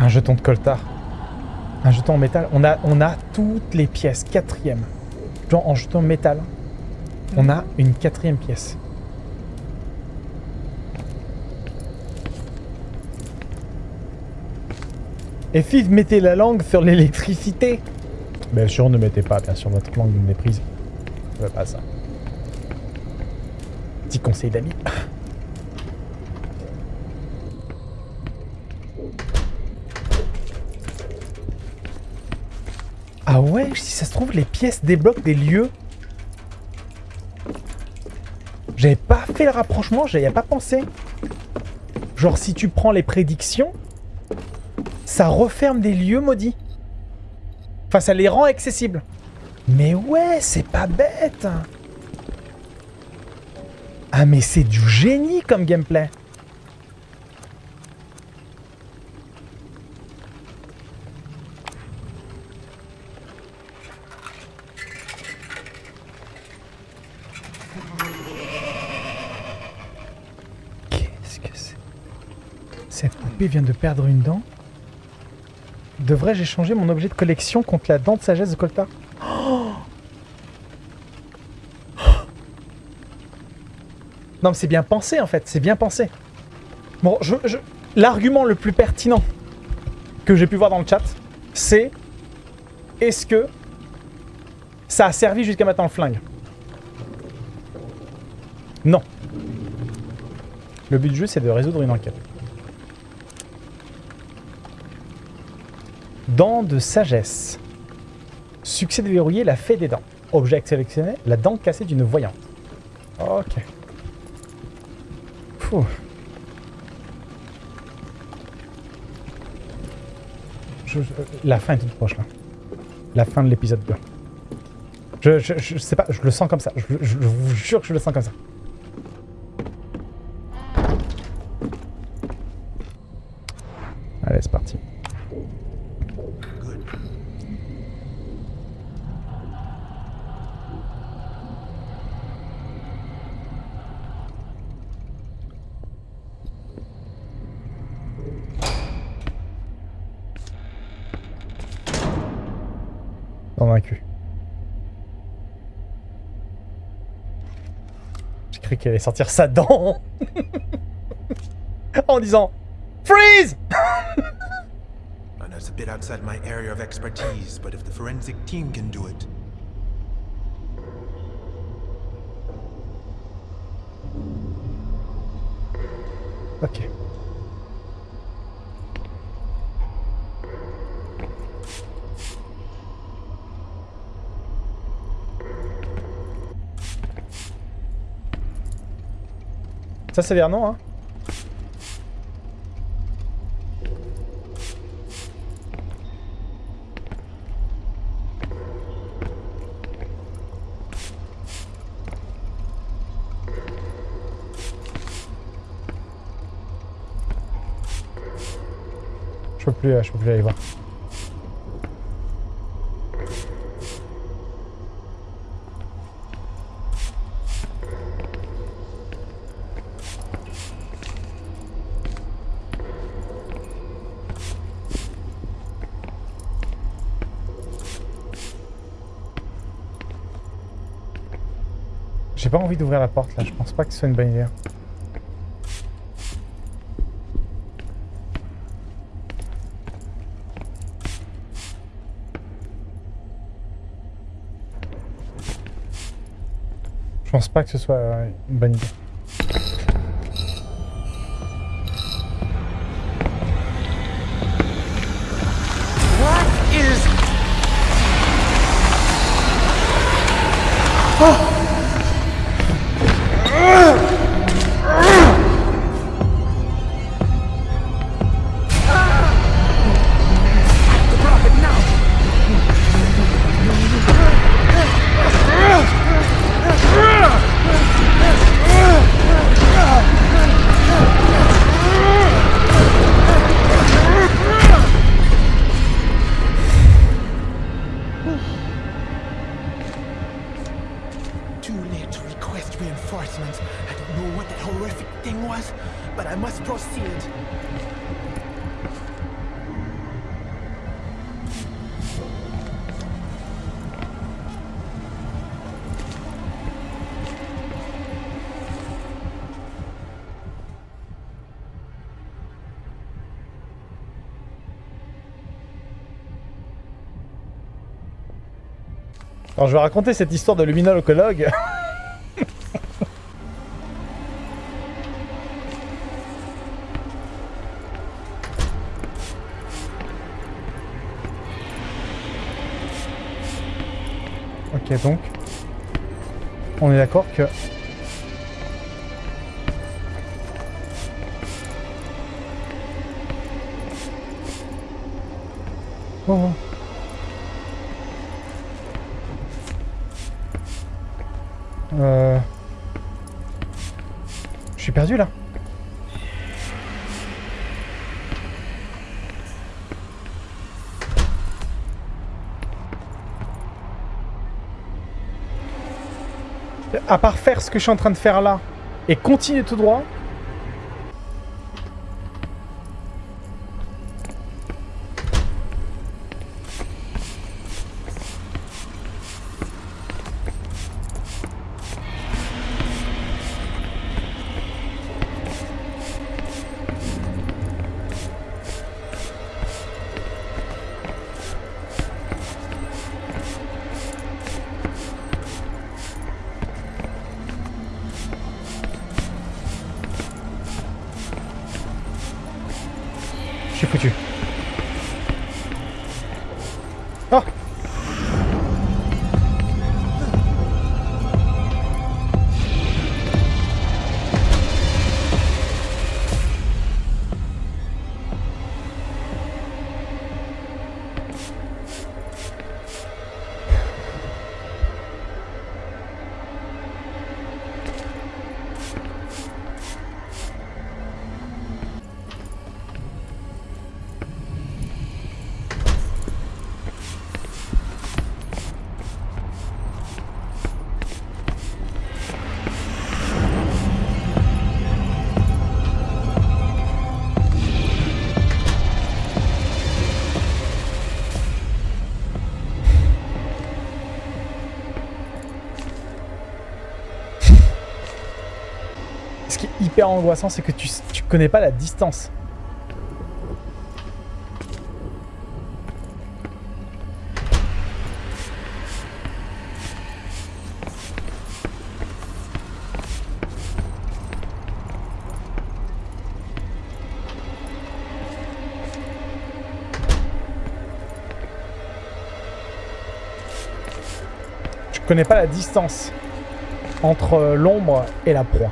Speaker 1: Un jeton de coltard. Un jeton en métal. On a, on toutes les pièces. Quatrième. Genre en jeton métal. On a une quatrième pièce. Et fils, mettez la langue sur l'électricité? Bien sûr, ne mettez pas, bien sûr, votre langue de méprise. Je veux pas ça. Petit conseil d'amis. Ah ouais, si ça se trouve, les pièces débloquent des lieux. J'avais pas fait le rapprochement, j'avais pas pensé. Genre, si tu prends les prédictions, ça referme des lieux maudits. Enfin, ça les rend accessibles. Mais ouais, c'est pas bête. Ah, mais c'est du génie comme gameplay. Qu'est-ce que c'est Cette vient de perdre une dent Devrais-je échanger mon objet de collection contre la dent de sagesse de Colta? Non, mais c'est bien pensé en fait, c'est bien pensé. Bon, je, je... l'argument le plus pertinent que j'ai pu voir dans le chat, c'est est-ce que ça a servi jusqu'à maintenant le flingue? Non. Le but du jeu, c'est de résoudre une enquête. Dents de sagesse. Succès déverrouillé, la fée des dents. Objet sélectionné, la dent cassée d'une voyante. Ok. La fin est toute proche là. La fin de l'épisode 2. Je, je, sais pas, je le sens comme ça. Je vous jure que je le sens comme ça. Allez, c'est parti.
Speaker 2: Good.
Speaker 1: Convaincu. Qu'elle allait sortir sa dent en disant Freeze
Speaker 2: I know it's a bit outside my area of expertise, but if the forensic team can do it,
Speaker 1: Ok. Ça c'est Vernon, hein Je peux plus, euh, je peux plus aller voir. J'ai pas envie d'ouvrir la porte là, je pense pas que ce soit une bonne idée. Je pense pas que ce soit euh, une bonne idée. Alors je vais raconter cette histoire de luminolocologue. ok donc, on est d'accord que... À part faire ce que je suis en train de faire là et continuer tout droit. Foutu. Oh Angoissant, c'est que tu, connais pas la distance. Connais pas la distance entre euh, l'ombre et la proie.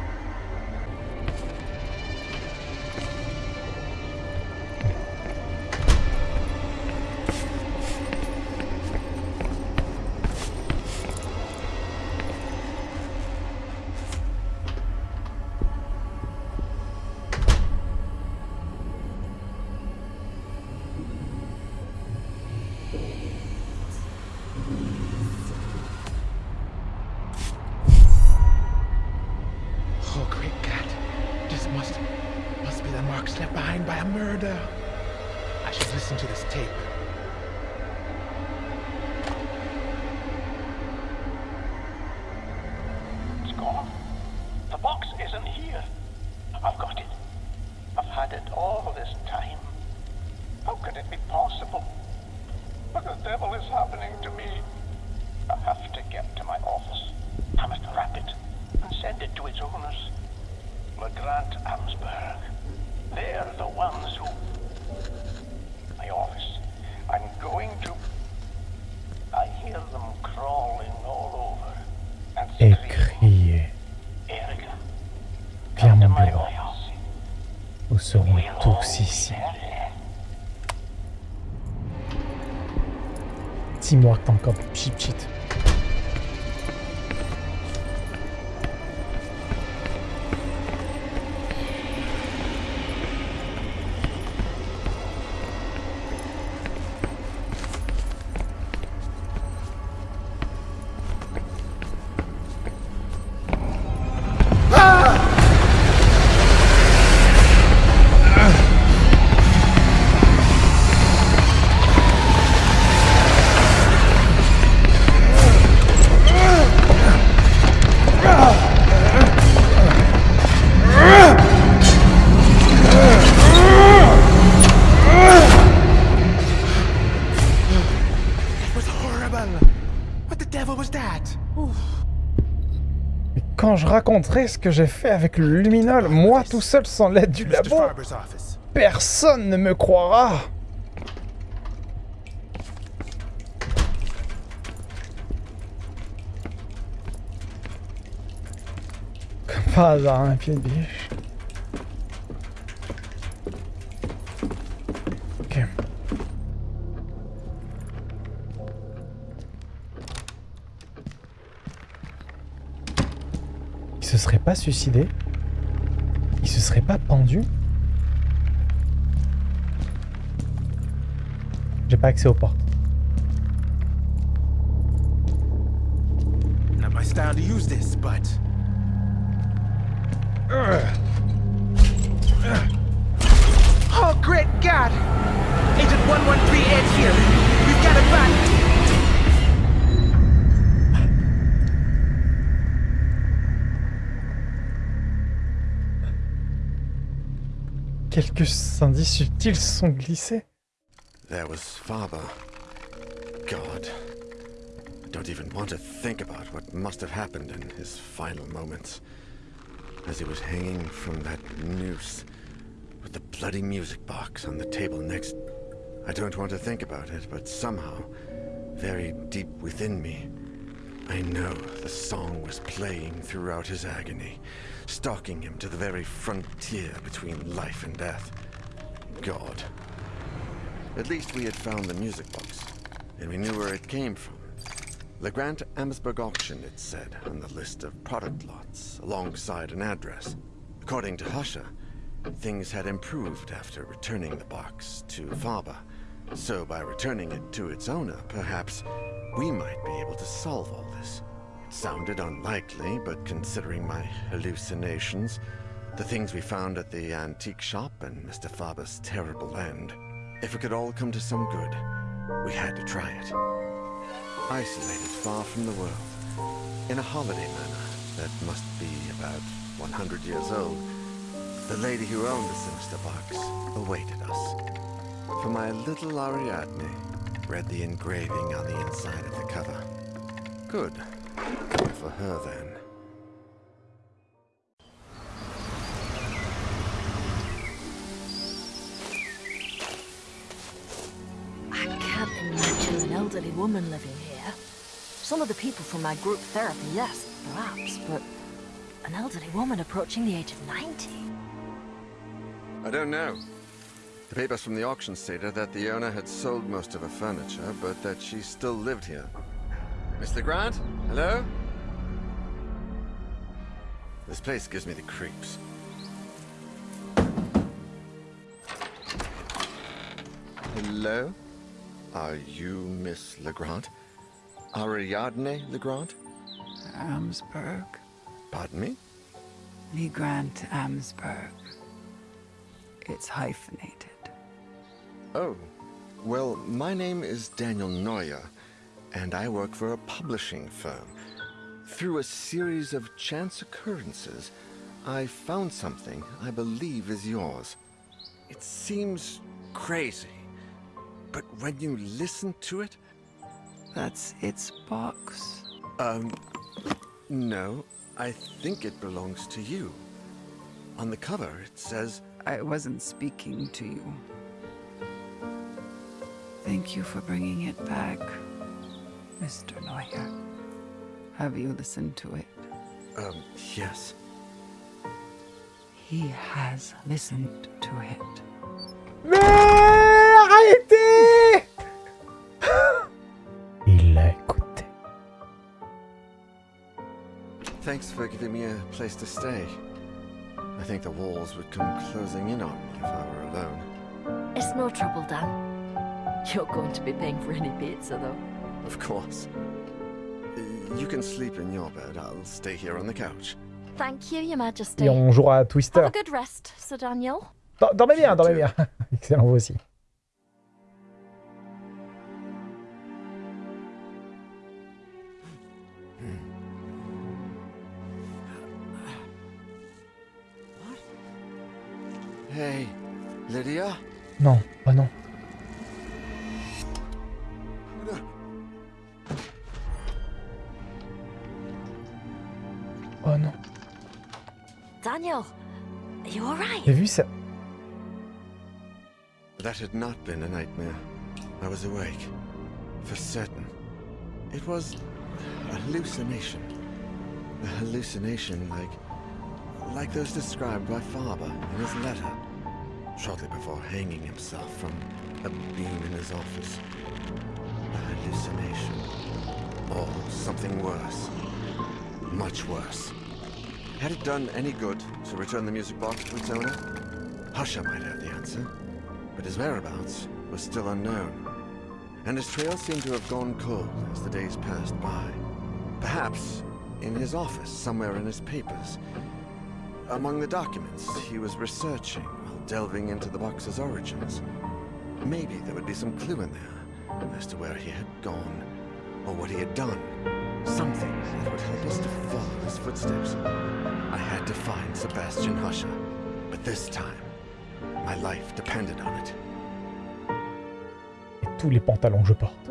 Speaker 2: Murder. I should listen to this tape.
Speaker 3: All
Speaker 1: tous ici. t'as encore cheat cheat. Raconterai ce que j'ai fait avec le luminol, moi tout seul sans l'aide du labo, personne ne me croira. Comme par hasard, un pied de biche. Pas suicidé Il se serait pas pendu J'ai pas accès aux portes.
Speaker 2: Not my style to use this, but. Oh, great God! Agent 113 Ed here. We've got a back.
Speaker 1: Quelques indices subtils sont glissés.
Speaker 4: There was Faber. God. I don't even want to think about what must have happened in his final moments. As he was hanging from that noose, with the bloody music box on the table next. I don't want to think about it, but somehow, very deep within me, I know the song was playing throughout his agony, stalking him to the very frontier between life and death. God. At least we had found the music box, and we knew where it came from. The Grant Amsberg auction, it said, on the list of product lots, alongside an address. According to Husha, things had improved after returning the box to Faber. So by returning it to its owner, perhaps we might be able to solve all this. Sounded unlikely, but considering my hallucinations, the things we found at the antique shop, and Mr. Faber's terrible end, if it could all come to some good, we had to try it. Isolated far from the world, in a holiday manor that must be about 100 years old, the lady who owned the sinister box awaited us. For my little Ariadne read the engraving on the inside of the cover. Good. Good for her, then.
Speaker 5: I can't imagine an elderly woman living here. Some of the people from my group therapy, yes, perhaps, but an elderly woman approaching the age of 90?
Speaker 4: I don't know. The papers from the auction stated that the owner had sold most of her furniture, but that she still lived here. Mr. Grant? Hello? This place gives me the creeps. Hello? Are you Miss Legrand? Ariadne Legrand?
Speaker 6: Amsberg.
Speaker 4: Pardon me?
Speaker 6: Lee Grant Amsberg. It's hyphenated.
Speaker 4: Oh, well, my name is Daniel Neuer, and I work for a publishing firm. Through a series of chance occurrences, I found something I believe is yours. It seems crazy, but when you listen to it,
Speaker 6: That's its box.
Speaker 4: um, no, I think it belongs to you. On the cover, it says,
Speaker 6: I wasn't speaking to you. Thank you for bringing it back, Mr. Neuer. Have you listened to it?
Speaker 4: um, yes.
Speaker 6: He has listened to it.
Speaker 1: Mais arrêtez Il l'a écouté.
Speaker 4: Thanks for giving me a place to stay. I think the walls would come closing in on me if I were alone.
Speaker 5: It's no trouble, Dan. You're going to be paying for any pizza, though.
Speaker 4: Of course. You can sleep in your bed. I'll stay here on the couch.
Speaker 5: Thank you, Your Majesty.
Speaker 1: Et on jouera à Twister.
Speaker 5: Have a good rest, Sir Daniel.
Speaker 1: Dor- Dormez bien, dormez bien. Excellent, vous aussi.
Speaker 4: Had not been a nightmare. I was awake. For certain. It was a hallucination. A hallucination like... like those described by Faber in his letter. Shortly before hanging himself from a beam in his office. A hallucination. Or something worse. Much worse. Had it done any good to return the music box to its owner? Husha might have the answer, but his whereabouts was still unknown. And his trail seemed to have gone cold as the days passed by. Perhaps in his office, somewhere in his papers. Among the documents he was researching while delving into the box's origins. Maybe there would be some clue in there as to where he had gone or what he had done. Something that would help us to follow his footsteps. I had to find Sebastian Husha, but this time,
Speaker 1: Et tous les pantalons que je porte.